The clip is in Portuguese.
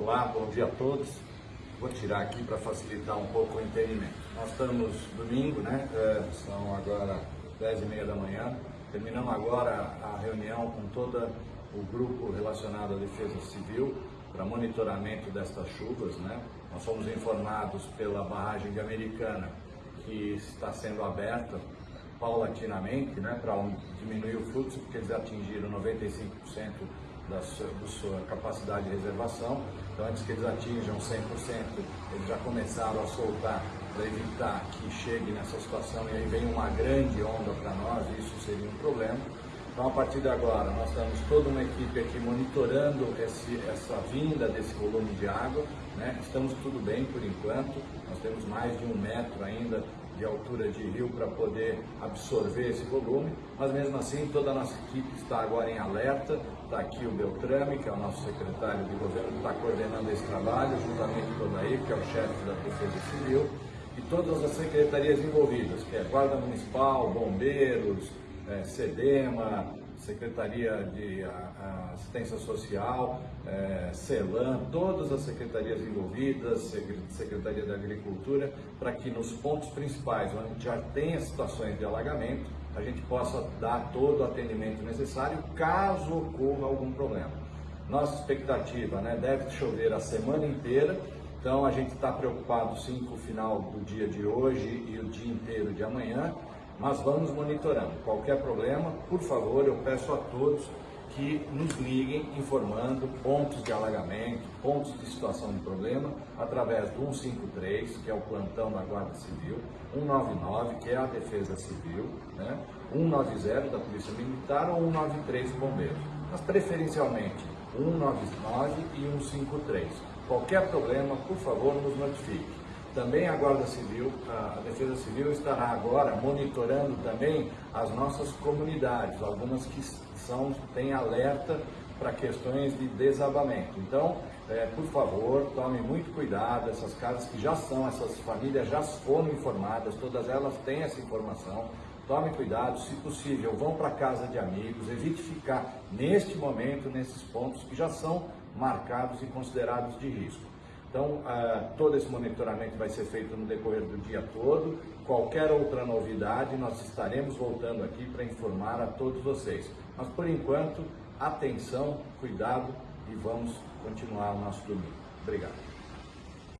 Olá, bom dia a todos. Vou tirar aqui para facilitar um pouco o entendimento. Nós estamos domingo, né? É, são agora 10 e meia da manhã. Terminamos agora a reunião com todo o grupo relacionado à defesa civil para monitoramento destas chuvas, né? Nós fomos informados pela barragem de Americana que está sendo aberta paulatinamente, né, para diminuir o fluxo, porque eles atingiram 95% da sua, da sua, capacidade de reservação. Então, antes que eles atinjam 100%, eles já começaram a soltar para evitar que chegue nessa situação e aí vem uma grande onda para nós, e isso seria um problema. Então, a partir de agora, nós temos toda uma equipe aqui monitorando esse, essa vinda desse volume de água. Né? Estamos tudo bem por enquanto, nós temos mais de um metro ainda de altura de rio para poder absorver esse volume, mas mesmo assim toda a nossa equipe está agora em alerta, está aqui o Beltrame, que é o nosso secretário de governo, que está coordenando esse trabalho, juntamente com o Daí, que é o chefe da Defesa Civil, e todas as secretarias envolvidas, que é Guarda Municipal, Bombeiros, é, SEDEMA, Secretaria de Assistência Social, é, CELAM, todas as secretarias envolvidas, Secretaria da Agricultura, para que nos pontos principais, onde já tenha situações de alagamento, a gente possa dar todo o atendimento necessário caso ocorra algum problema. Nossa expectativa, né, deve chover a semana inteira, então a gente está preocupado sim com o final do dia de hoje e o dia inteiro de amanhã, mas vamos monitorando. Qualquer problema, por favor, eu peço a todos que nos liguem informando pontos de alagamento, pontos de situação de problema, através do 153, que é o plantão da Guarda Civil, 199, que é a Defesa Civil, né? 190 da Polícia Militar ou 193 do Bombeiros. Mas preferencialmente 199 e 153. Qualquer problema, por favor, nos notifique. Também a Guarda Civil, a Defesa Civil estará agora monitorando também as nossas comunidades, algumas que são, têm alerta para questões de desabamento. Então, é, por favor, tome muito cuidado, essas casas que já são, essas famílias já foram informadas, todas elas têm essa informação. Tome cuidado, se possível, vão para casa de amigos, evite ficar neste momento nesses pontos que já são marcados e considerados de risco. Então, uh, todo esse monitoramento vai ser feito no decorrer do dia todo. Qualquer outra novidade, nós estaremos voltando aqui para informar a todos vocês. Mas, por enquanto, atenção, cuidado e vamos continuar o nosso domingo. Obrigado.